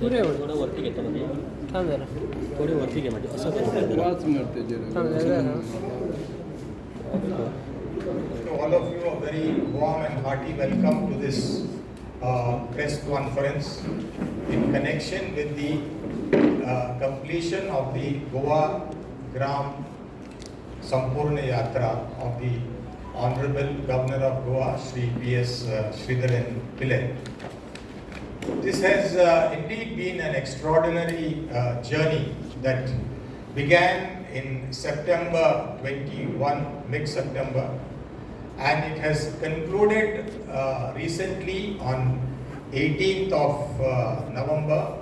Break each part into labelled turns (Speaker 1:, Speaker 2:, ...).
Speaker 1: पुढे
Speaker 2: थोडं वरती घेतो म्हणजे
Speaker 1: थांब जरा
Speaker 2: थोडे वरती घे म्हणजे असं
Speaker 3: मारते जरा.
Speaker 1: थांब जरा
Speaker 4: all of you, a very warm and hearty welcome to this uh, press conference in connection with the uh, completion of the Goa Gram Sampurna Yatra of the Honorable Governor of Goa, Sri P.S. uh, Sridharan Pillai. This has uh, indeed been an extraordinary uh, journey that began in September 21, mid-September, and it has concluded uh, recently on 18th of uh, November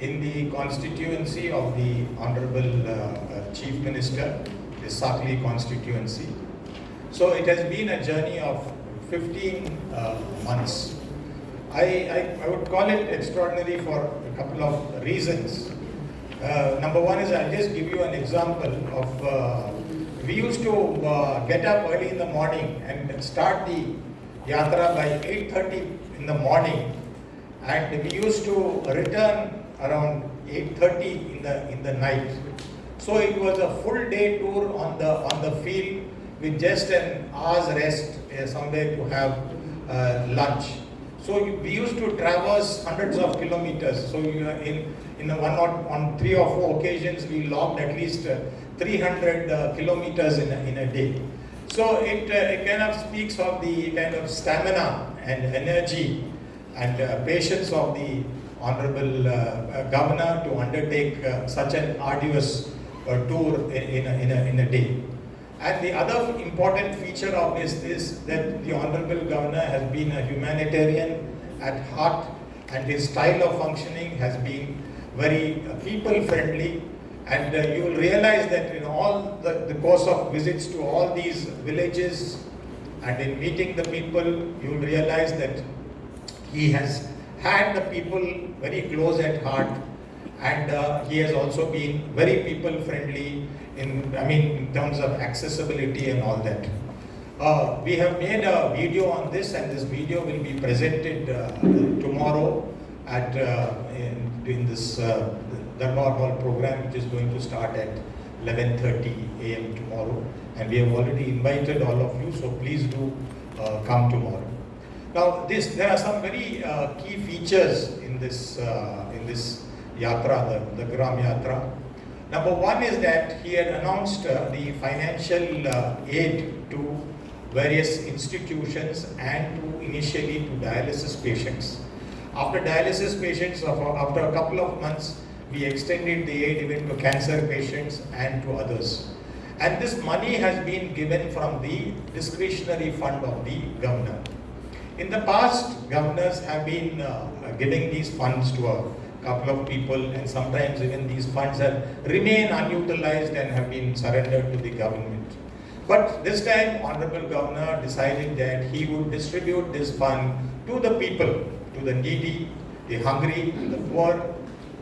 Speaker 4: in the constituency of the Honorable uh, uh, Chief Minister, the Sakli constituency. So it has been a journey of 15 uh, months. I, I, I would call it extraordinary for a couple of reasons. Uh, number one is I'll just give you an example of uh, we used to uh, get up early in the morning and start the yatra by 8:30 in the morning, and we used to return around 8:30 in the in the night. So it was a full day tour on the on the field with just an hour's rest uh, somewhere to have uh, lunch. So we used to traverse hundreds of kilometers. So you in in one or on three or four occasions we logged at least uh, 300 uh, kilometers in a, in a day. So it uh, it kind of speaks of the kind of stamina and energy and patience of the honorable governor to undertake such an arduous tour in, in, a, in, a, in a day. And the other important feature of this is that the Honorable Governor has been a humanitarian at heart and his style of functioning has been very uh, people-friendly. And uh, you will realize that in all the, the course of visits to all these villages and in meeting the people, you will realize that he has had the people very close at heart and uh, he has also been very people friendly in, I mean, in terms of accessibility and all that. Uh, we have made a video on this and this video will be presented uh, tomorrow at, uh, in, this uh, Darbar Hall program which is going to start at 11.30 a.m. tomorrow and we have already invited all of you so please do uh, come tomorrow. Now, this there are some very uh, key features in this in this yatra, the, the Gram Yatra. Number one is that he had announced uh, the financial uh, aid to various institutions and to initially to dialysis patients. After dialysis patients, after a couple of months, we extended the aid even to cancer patients and to others. And this money has been given from the discretionary fund of the governor. In the past, governors have been uh, giving these funds to a couple of people and sometimes even these funds have remain unutilized and have been surrendered to the government. But this time, Honorable Governor decided that he would distribute this fund to the people, to the needy, the hungry, the poor,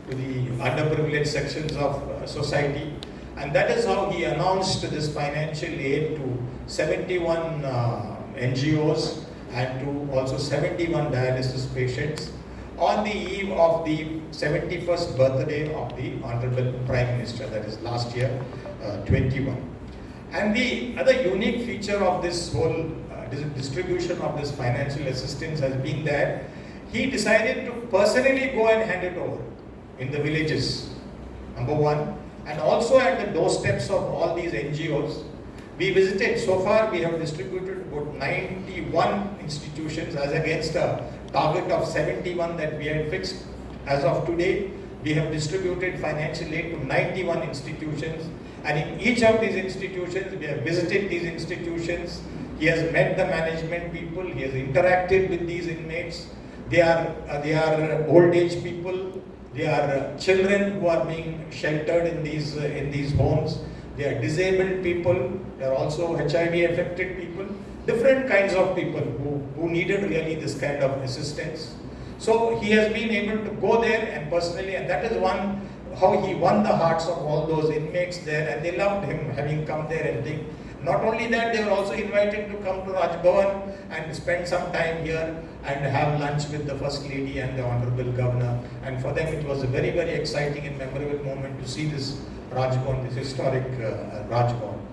Speaker 4: to the underprivileged sections of uh, society. And that is how he announced this financial aid to 71 uh, NGOs and to also 71 dialysis patients on the eve of the 71st birthday of the Honorable Prime Minister, that is last year, uh, 21. And the other unique feature of this whole uh, distribution of this financial assistance has been that he decided to personally go and hand it over in the villages, number one, and also at the doorsteps of all these NGOs. We visited, so far we have distributed about 91 institutions as against a target of 71 that we had fixed. As of today, we have distributed financial aid to 91 institutions and in each of these institutions, we have visited these institutions. He has met the management people, he has interacted with these inmates. They are, uh, they are old age people, they are uh, children who are being sheltered in these, uh, in these homes. They are disabled people, they are also HIV affected people, different kinds of people who, needed really this kind of assistance. So he has been able to go there and personally, and that is one, how he won the hearts of all those inmates there and they loved him having come there and they, Not only that, they were also invited to come to Rajbhavan and spend some time here and have lunch with the First Lady and the Honorable Governor. And for them, it was a very, very exciting and memorable moment to see this Rajbhavan, this historic uh, Rajbhavan.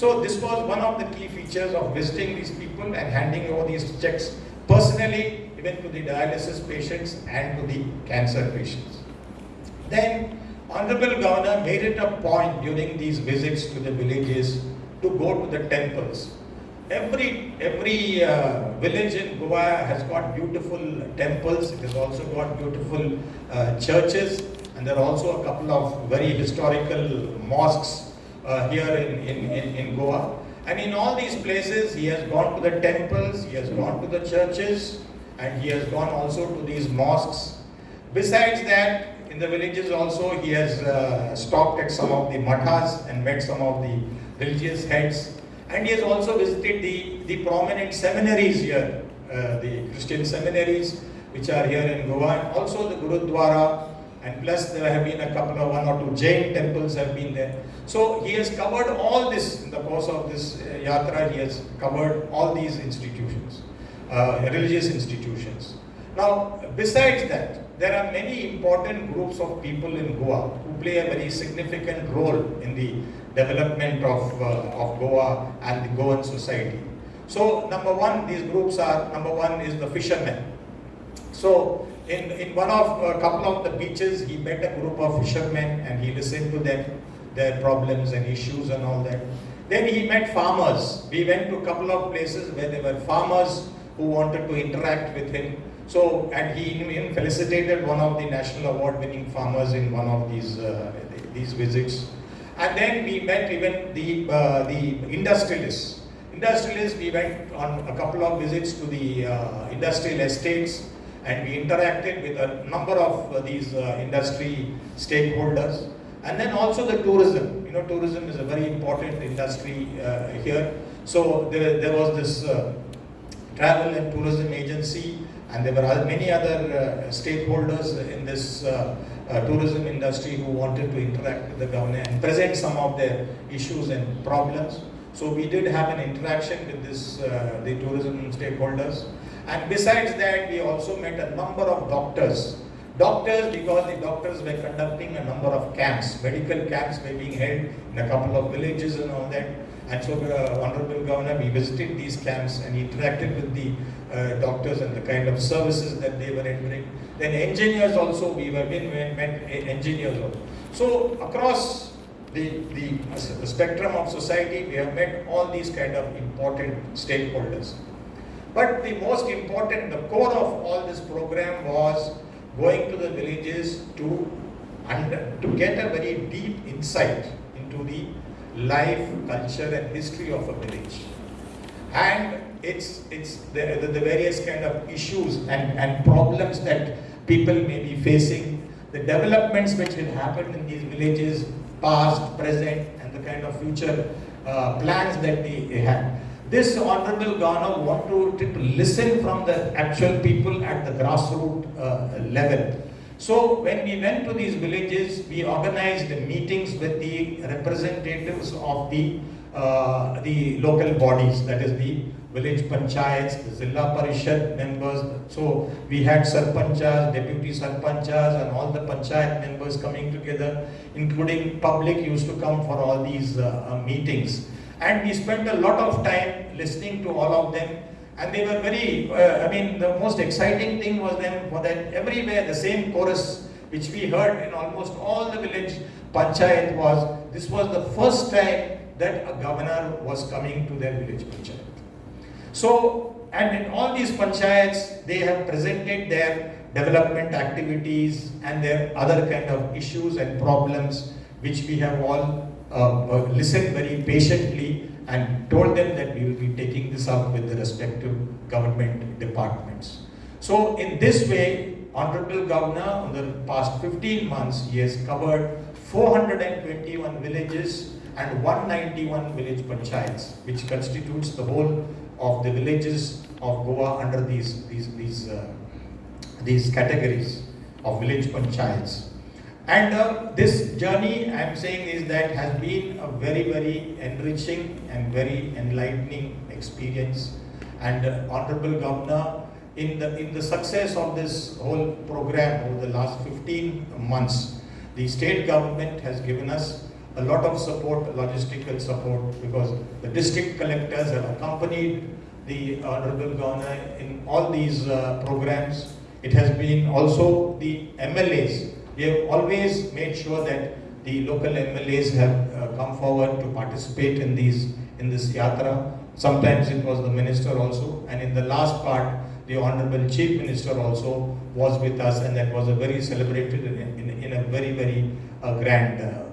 Speaker 4: So this was one of the key features of visiting these people and handing over these checks personally, even to the dialysis patients and to the cancer patients. Then Honorable Governor made it a point during these visits to the villages to go to the temples. Every, every uh, village in Goa has got beautiful temples, it has also got beautiful uh, churches, and there are also a couple of very historical mosques uh, here in, in, in, in Goa. And in all these places, he has gone to the temples, he has gone to the churches, and he has gone also to these mosques. Besides that, in the villages also, he has uh, stopped at some of the mathas and met some of the religious heads. And he has also visited the, the prominent seminaries here, uh, the Christian seminaries, which are here in Goa, and also the Gurudwara, and plus there have been a couple of one or two Jain temples have been there. So he has covered all this in the course of this uh, yatra, he has covered all these institutions, uh, religious institutions. Now, besides that, there are many important groups of people in Goa who play a very significant role in the development of, uh, of Goa and the Goan society. So, number one, these groups are, number one is the fishermen. So, in, in one of a couple of the beaches, he met a group of fishermen and he listened to them, their problems and issues and all that. Then he met farmers. We went to a couple of places where there were farmers who wanted to interact with him. So, and he even felicitated one of the national award winning farmers in one of these, uh, these visits. And then we met even the, uh, the industrialists. Industrialists, we went on a couple of visits to the uh, industrial estates and we interacted with a number of uh, these uh, industry stakeholders. And then also the tourism. You know, tourism is a very important industry uh, here. So there, there was this travel and tourism agency and there were many other stakeholders in this uh, tourism industry who wanted to interact with the government and present some of their issues and problems. So we did have an interaction with this, uh, the tourism stakeholders. And besides that, we also met a number of doctors. Doctors, because the doctors were conducting a number of camps, medical camps were being held in a couple of villages and all that. And so, uh, Honorable Governor, we visited these camps and interacted with the uh, doctors and the kind of services that they were rendering. Then engineers also, we were in, met engineers also. So across the, the, the spectrum of society, we have met all these kind of important stakeholders. But the most important, the core of all this program was going to the villages to, under, to get a very deep insight into the life, culture and history of a village. And it's, it's the, the, the various kind of issues and, and problems that people may be facing, the developments which will happen in these villages, past, present, and the kind of future uh, plans that they, they have. This Honorable Governor wanted to listen from the actual people at the grassroots uh, level. So when we went to these villages, we organized meetings with the representatives of the uh, the local bodies, that is the village panchayats, the Zilla Parishad members. So we had sarpanchas, deputy sarpanchas and all the panchayat members coming together, including public used to come for all these uh, uh, meetings. And we spent a lot of time listening to all of them and they were very, uh, I mean, the most exciting thing was them for that everywhere the same chorus which we heard in almost all the village panchayat was, this was the first time that a governor was coming to their village panchayat. So, and in all these panchayats, they have presented their development activities and their other kind of issues and problems which we have all uh, listened very patiently and told them that we will be taking this up with the respective government departments. So in this way, Honorable Governor, in the past 15 months, he has covered 421 villages and 191 village panchayats, which constitutes the whole of the villages of Goa under these, these, these, uh, these categories of village panchayats. And uh, this journey, I'm saying, is that has been a very, very enriching and very enlightening experience. And uh, Honorable Governor, in the in the success of this whole program over the last 15 months, the state government has given us a lot of support, logistical support, because the district collectors have accompanied the Honorable Governor in all these uh, programs. It has been also the MLAs. We have always made sure that the local MLAs have uh, come forward to participate in these in this yatra. Sometimes it was the minister also, and in the last part, the Honorable Chief Minister also was with us, and that was a very celebrated in, in, in a very very uh, grand uh,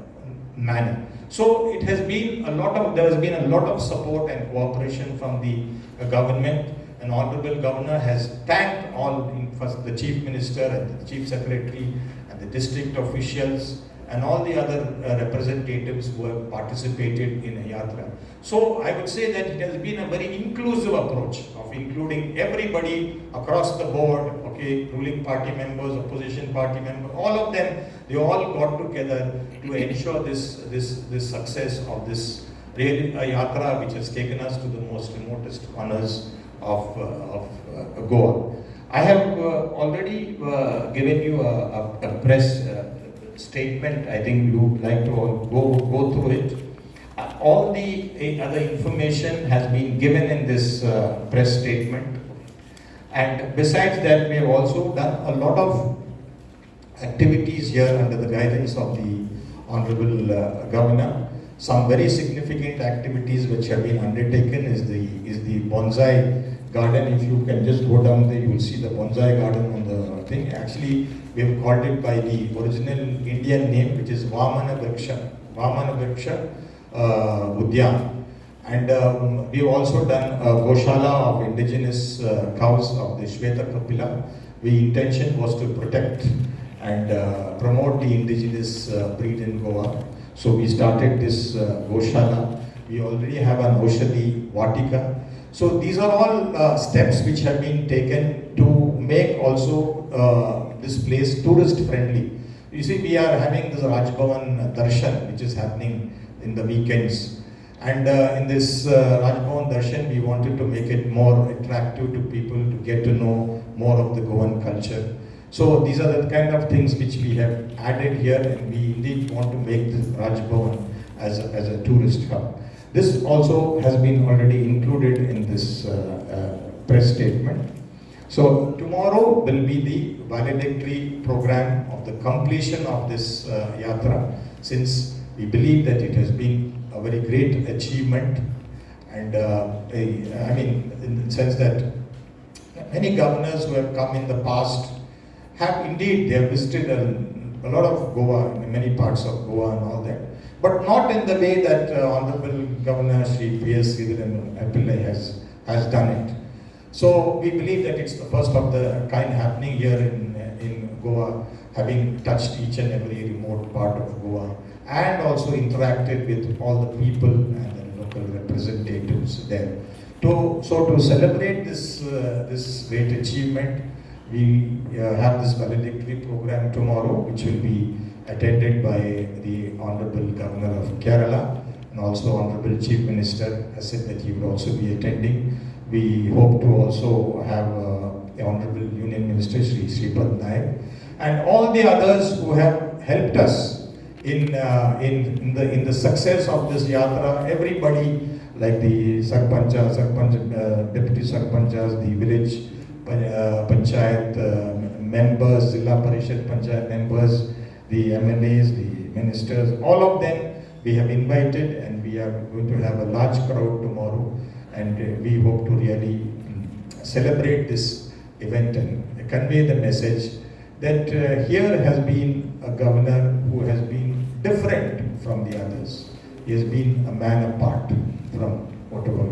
Speaker 4: manner. So it has been a lot of there has been a lot of support and cooperation from the uh, government. And Honorable Governor has thanked all, first the Chief Minister and the Chief Secretary and the district officials and all the other uh, representatives who have participated in a yatra. So I would say that it has been a very inclusive approach of including everybody across the board, okay, ruling party members, opposition party members, all of them, they all got together to ensure this, this, this success of this a yatra which has taken us to the most remotest corners of, uh, of uh, Goa. I have uh, already uh, given you a, a, a press uh, statement. I think you would like to go, go through it. All the other information has been given in this press statement. And besides that, we have also done a lot of activities here under the guidance of the Honorable uh, Governor. Some very significant activities which have been undertaken is the, is the bonsai garden. If you can just go down there, you will see the bonsai garden on the thing. Actually, we have called it by the original Indian name, which is Vamana Vriksha. Vamana Vriksha uh, Udyan. And um, we've also done a Goshala of indigenous uh, cows of the Shweta Kapila. The intention was to protect and uh, promote the indigenous uh, breed in Goa. So we started this uh, Goshala. We already have an Oshadi Vatika. So these are all uh, steps which have been taken to make also uh, this place tourist friendly. You see, we are having this Rajbhavan Darshan, which is happening in the weekends. And uh, in this uh, Darshan, we wanted to make it more attractive to people to get to know more of the Goan culture. So these are the kind of things which we have added here and we indeed want to make this Rajbhavan as a, as a tourist hub. This also has been already included in this uh, uh, press statement. So tomorrow will be the valedictory program of the completion of this uh, yatra since we believe that it has been a very great achievement and uh, I mean in the sense that many governors who have come in the past have indeed, they have visited a, a lot of Goa, many parts of Goa and all that, but not in the way that uh, Honorable Governor Sri P.S. Sridharan Pillai has, has done it. So we believe that it's the first of the kind happening here in, in Goa, having touched each and every remote part of Goa and also interacted with all the people and the local representatives there. To, so to celebrate this, uh, this great achievement, we uh, have this valedictory program tomorrow, which will be attended by the Honorable Governor of Kerala and also Honorable Chief Minister has said that he would also be attending. We hope to also have uh, the Honorable Union Minister Sri Sripad Naik and all the others who have helped us in, uh, in, in, the, in the success of this yatra. Everybody like the Sarpancha, Sarpanch, uh, Deputy Sarpanchas, the village uh, panchayat uh, members, Zilla Parishad Panchayat members, the MLAs, the ministers, all of them we have invited and we are going to have a large crowd tomorrow and uh, we hope to really um, celebrate this event and convey the message that uh, here has been a governor who has been different from the others. He has been a man apart from whatever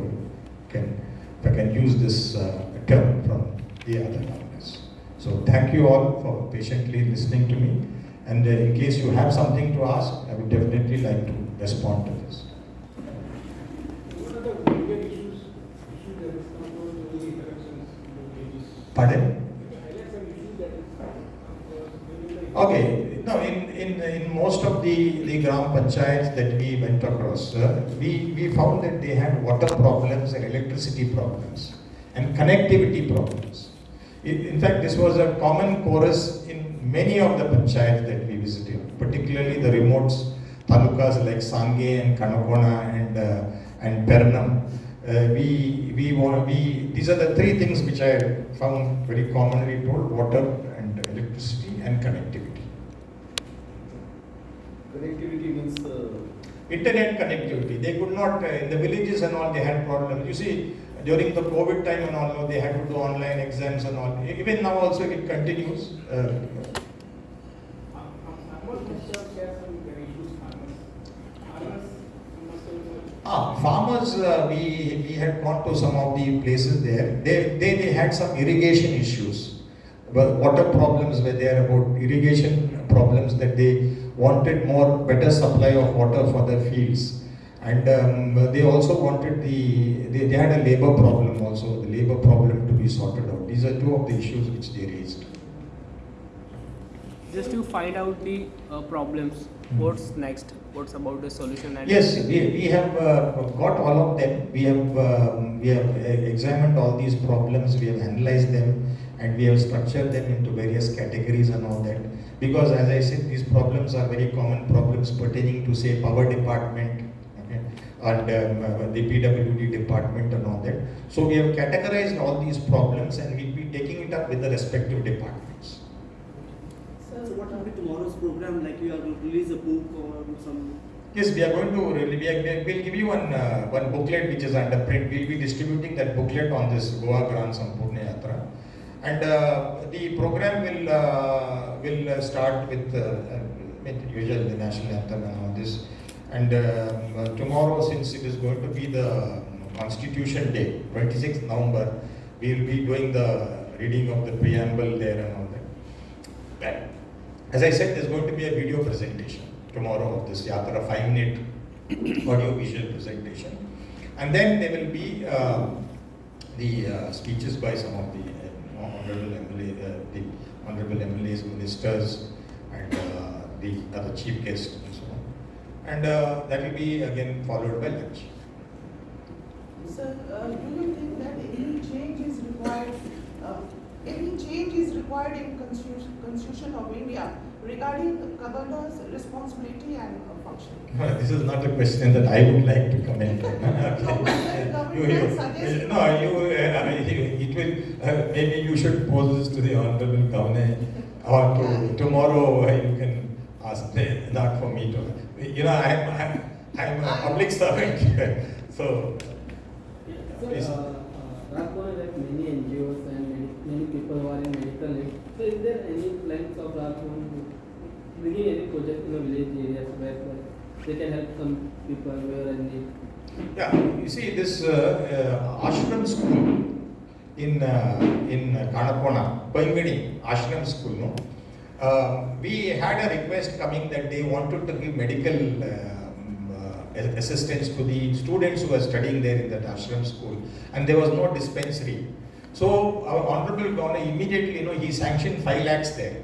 Speaker 4: can, if I can use this uh, term from the other governors. So thank you all for patiently listening to me. And uh, in case you have something to ask, I would definitely like to respond to this.
Speaker 1: What are the major issues, issues that is come forward during the interactions in the pages?
Speaker 4: Pardon?
Speaker 1: Highlight some issues that is come forward during the
Speaker 4: Okay, no, in, in, in most of the, the Gram Panchayats that we went across, uh, we, we found that they had water problems and electricity problems and connectivity problems. In, in fact, this was a common chorus in many of the panchayats that we visited, particularly the remote talukas like Sange and Kanakona and, uh, and Pernem. Uh, we, we, want, we, these are the three things which I found very commonly told, water and electricity and connectivity.
Speaker 3: Connectivity means uh,
Speaker 4: internet connectivity. They could not, uh, in the villages and all, they had problems. You see, during the COVID time and all, they had to do online exams and all. Even now also it continues. Uh, ah, farmers, uh, we, we had gone to some of the places there. They, they, they had some irrigation issues. Well, water problems were there about irrigation problems that they wanted more better supply of water for their fields. And um, they also wanted the, they, they had a labor problem also, the labor problem to be sorted out. These are two of the issues which they raised.
Speaker 5: just to find out the uh, problems what's next what's about the solution and
Speaker 4: Yes, we, we have uh, got all of them. We have, um, we have uh, examined all these problems, we have analyzed them, and we have structured them into various categories and all that. Because as I said, these problems are very common problems pertaining to say power department, and um, uh, the PWD department and all that. So we have categorized all these problems and we'll be taking it up with the respective departments.
Speaker 6: Sir, what will be tomorrow's program? Like you are going to release a book or some?
Speaker 4: Yes, we are going to, really- we are, we'll give you one, uh, one booklet which is under print. We'll be distributing that booklet on this Goa Gram Sampurna Yatra. And uh, the program will, uh, will uh, start with, uh, uh, with usual the national anthem and all this. And um, uh, tomorrow, since it is going to be the Constitution Day, 26th November, we will be doing the reading of the preamble there and all that. As I said, there's going to be a video presentation tomorrow of this Yatra, five minute audio visual presentation. And then there will be uh, the uh, speeches by some of the uh, honorable MLA, uh, the honorable MLAs, ministers, and uh, the other chief guests and so on. And uh, that will be again followed by lunch.
Speaker 7: Sir, uh, do you think that any change is required, uh, any change is required in Constitution, Constitution of India regarding the governor's responsibility and uh, function?
Speaker 4: This is not a question that I would like to comment on.
Speaker 7: No,
Speaker 4: You- you- No, you, uh, it will, uh, maybe you should pose this to the honorable governor or to, tomorrow uh, you can ask, the- not for me to, you know, I'm, I'm, I'm a public servant so.
Speaker 8: So,
Speaker 4: Please.
Speaker 8: uh, uh, Rajbhavan like many NGOs and many, many people who are in medical need. So, is there any plans of Rajbhavan bringing any project in a village areas where, they can help some people who are in need?
Speaker 4: Yeah, you see this uh, uh, ashram school in uh, in Kanakona, Paingani ashram school, no. Uh, we had a request coming that they wanted to give medical um, uh, assistance to the students who were studying there in that ashram school, and there was no dispensary. So our honorable governor immediately, you know, he sanctioned five lakhs there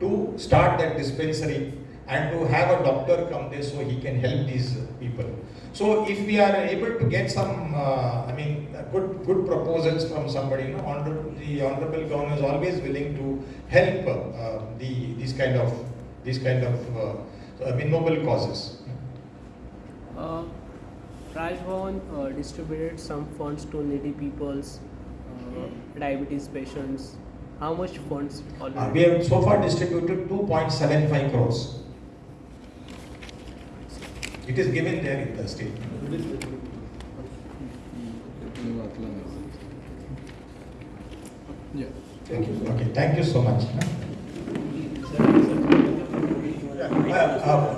Speaker 4: to start that dispensary and to have a doctor come there so he can help these people. So if we are able to get some, uh, I mean, good good proposals from somebody, you know, honorable, the honorable governor is always willing to help uh, the these kind of these kind of uh, I mean noble causes.
Speaker 5: uh, Raj Bhavan uh, distributed some funds to needy peoples uh, diabetes patients how much funds already
Speaker 4: Uh, we have so far distributed 2.75 crores. It is given there in the statement.
Speaker 3: yeah.
Speaker 4: Thank you. Okay, thank you so much. Uh, uh,